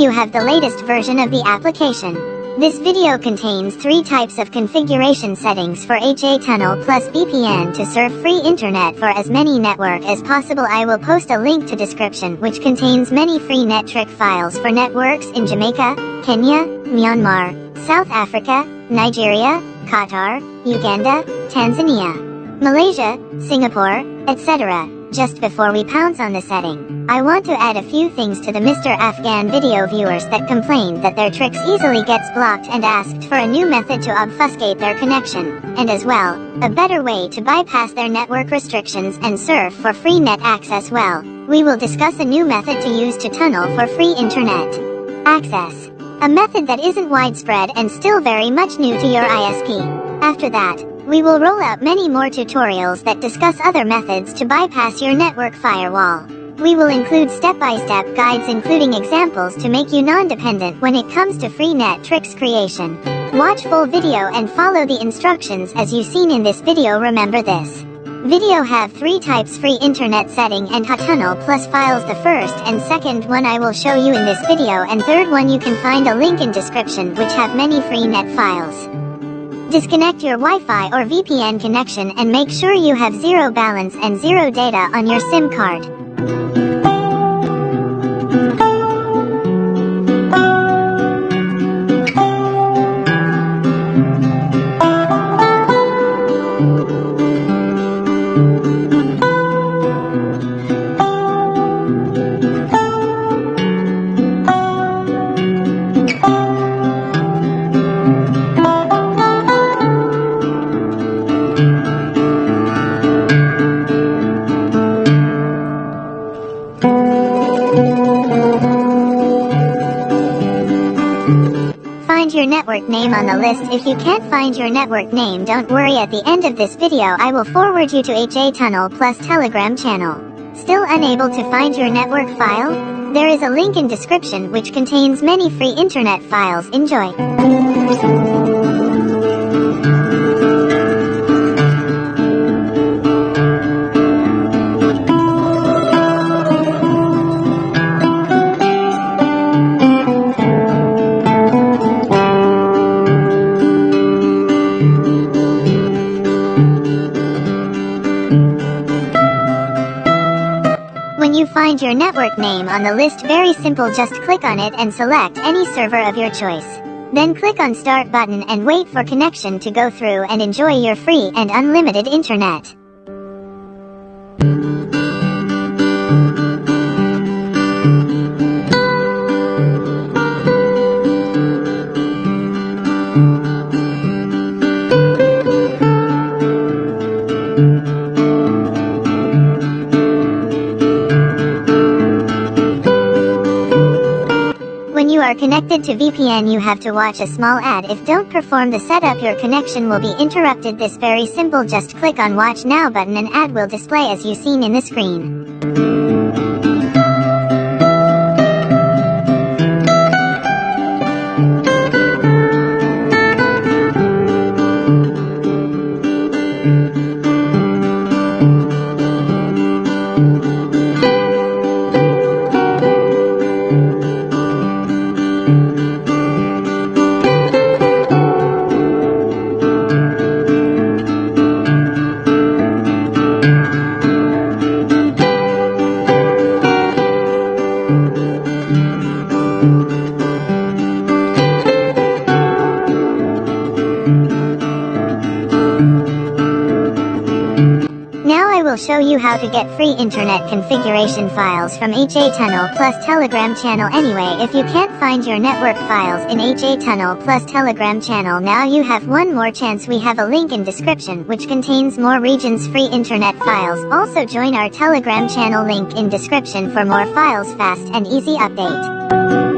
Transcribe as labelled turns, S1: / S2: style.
S1: you have the latest version of the application. This video contains three types of configuration settings for HA Tunnel plus VPN to serve free internet for as many network as possible. I will post a link to description which contains many free NetTrick files for networks in Jamaica, Kenya, Myanmar, South Africa, Nigeria, Qatar, Uganda, Tanzania, Malaysia, Singapore, etc. Just before we pounce on the setting, I want to add a few things to the Mr. Afghan video viewers that complain that their tricks easily gets blocked and asked for a new method to obfuscate their connection, and as well, a better way to bypass their network restrictions and surf for free net access well, we will discuss a new method to use to tunnel for free internet access. A method that isn't widespread and still very much new to your ISP. After that, we will roll out many more tutorials that discuss other methods to bypass your network firewall. We will include step-by-step -step guides including examples to make you non-dependent when it comes to free net tricks creation. Watch full video and follow the instructions as you seen in this video remember this. Video have three types free internet setting and HaTunnel plus files the first and second one I will show you in this video and third one you can find a link in description which have many free net files. Disconnect your Wi-Fi or VPN connection and make sure you have zero balance and zero data on your SIM card. Find your network name on the list. If you can't find your network name don't worry at the end of this video I will forward you to HA Tunnel plus Telegram channel. Still unable to find your network file? There is a link in description which contains many free internet files. Enjoy! Find your network name on the list very simple just click on it and select any server of your choice. Then click on start button and wait for connection to go through and enjoy your free and unlimited internet. Are connected to VPN you have to watch a small ad if don't perform the setup your connection will be interrupted this very simple just click on watch now button and ad will display as you seen in the screen. I will show you how to get free internet configuration files from HA Tunnel plus Telegram channel anyway. If you can't find your network files in HA Tunnel plus Telegram channel now you have one more chance. We have a link in description which contains more regions free internet files. Also join our Telegram channel link in description for more files fast and easy update.